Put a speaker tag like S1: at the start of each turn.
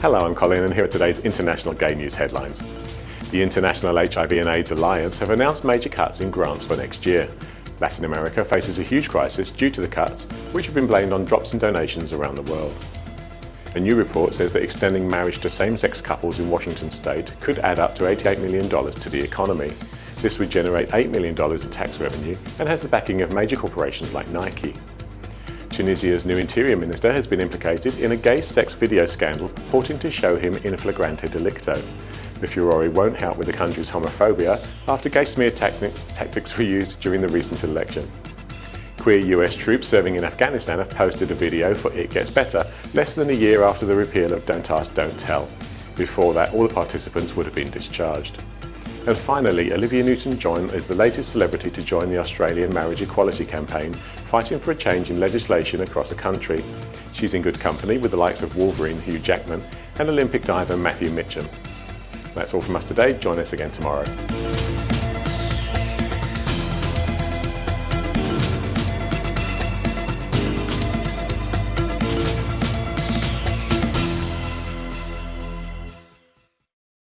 S1: Hello, I'm Colin and here are today's international gay news headlines. The International HIV and AIDS Alliance have announced major cuts in grants for next year. Latin America faces a huge crisis due to the cuts, which have been blamed on drops in donations around the world. A new report says that extending marriage to same-sex couples in Washington state could add up to $88 million to the economy. This would generate $8 million in tax revenue and has the backing of major corporations like Nike. Tunisia's new interior minister has been implicated in a gay sex video scandal purporting to show him in a flagrante delicto. The furore won't help with the country's homophobia after gay smear tactics were used during the recent election. Queer US troops serving in Afghanistan have posted a video for It Gets Better less than a year after the repeal of Don't Ask, Don't Tell. Before that, all the participants would have been discharged. And finally, Olivia Newton-John is the latest celebrity to join the Australian marriage equality campaign, fighting for a change in legislation across the country. She's in good company with the likes of Wolverine Hugh Jackman and Olympic diver Matthew Mitcham. That's all from us today. Join us again tomorrow.